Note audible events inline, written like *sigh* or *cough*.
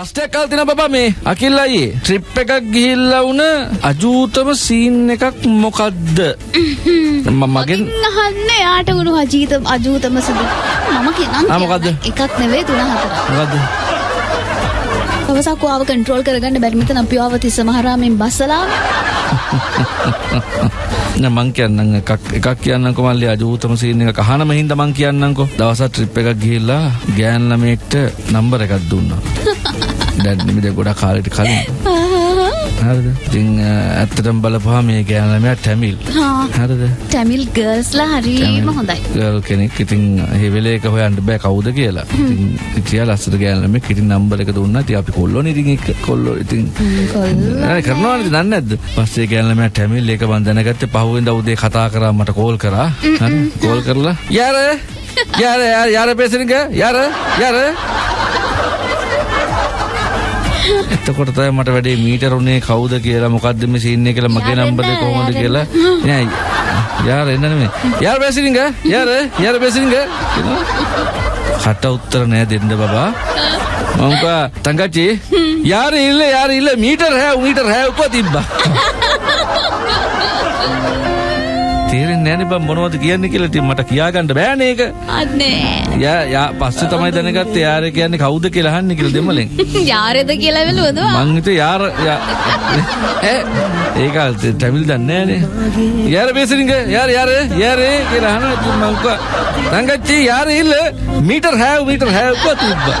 ප්‍රශ්නයක් අහලා තියෙනවා බබා මේ අකිල් අයියේ ට්‍රිප් එකක් ගිහිල්ලා වුණ අජූතම සීන් එකක් මොකද්ද? මම මගෙන් අහන්න යාට වුණු අජීත අජූතම සිදු. මම කියනම් ආ, මොකද්ද? එකක් නෙවෙයි තුන හතරක්. මොකද්ද? දවසක් ආව කන්ට්‍රෝල් කරගන්න බැරි මෙතන අපි ආව තිස්ස මහරාමෙන් බස්සලා. නෑ *laughs* මං කියන්නම් එකක්. එකක් කියන්නම්කො මල්ලි අජූතම සීන් එකක් අහනම හින්දා මං කියන්නම්කො දවසක් ට්‍රිප් එකක් ගිහිල්ලා ගෑන් ළමයෙක්ට නම්බර් එකක් දුන්නා. *laughs* දැන් නිමිද ගොඩක් කාලෙට කලින් *laughs* හරිද? ඉතින් ඇත්තටම බලපුවා මේ ගෑන් ළමයා ටැමිල් හරිද? ටැමිල් ගර්ල්ස්ලා හරිම හොඳයි. ගල් කෙනෙක්. ඉතින් හෙවෙලේ එක හොයන්න බෑ කවුද කියලා. ඉතින් ඉතියා ලස්සට ගෑන් ළමෙක් ඉතින් නම්බර් එක දුන්නා. ඉතින් අපි කොල්ලෝනේ ඉතින් එක්ක කොල්ලෝ. ඉතින් කරනවනේ දන්නේ නැද්ද? පස්සේ ගෑන් ළමයා ටැමිල් එක මන් දැනගත්තේ පහුවෙන්දා උදේ කතා කරා මට කෝල් කරා. හරි? කෝල් කරලා. යාර? යාර යාර යාර පෙසනික යාර යාර එතකොට තමයි මට වැඩේ මීටර උනේ කවුද කියලා මොකද්ද මේ සීන් එක කියලා මගේ නම්බර් කොහොමද කියලා. නෑ යාර එන්න නෙමෙයි. යාර පෙසනික යාර යාර පෙසනික කට උත්තර නෑ දෙන්න බබා. මම කා තංගච්චි යාර ඉල්ල යාර ඉල්ල මීටර හැව මීටර හැව උප තිබ්බා *laughs* තේරෙන්නේ නෑනේ බං මොනවද කියන්නේ කියලා ඉතින් මට කියාගන්න බෑනේ ඒක. අනේ යා යා පස්සේ තමයි දැනගත්තේ යාර කියන්නේ කවුද කියලා අහන්නේ කියලා දෙමලෙන්. *laughs* යාරෙද කියලා වෙලුවද මං හිතුවේ යාර යා- ඈ? ඒක ටැමිල් දන්නේ නෑනේ යාර බේසරින්ග යාර යාර යාර කියලා අහනවා. ඉතින් මං කා තංගච්චි යාර ඉල්ල මීටර හැව මීටර හැව උප තිබ්බා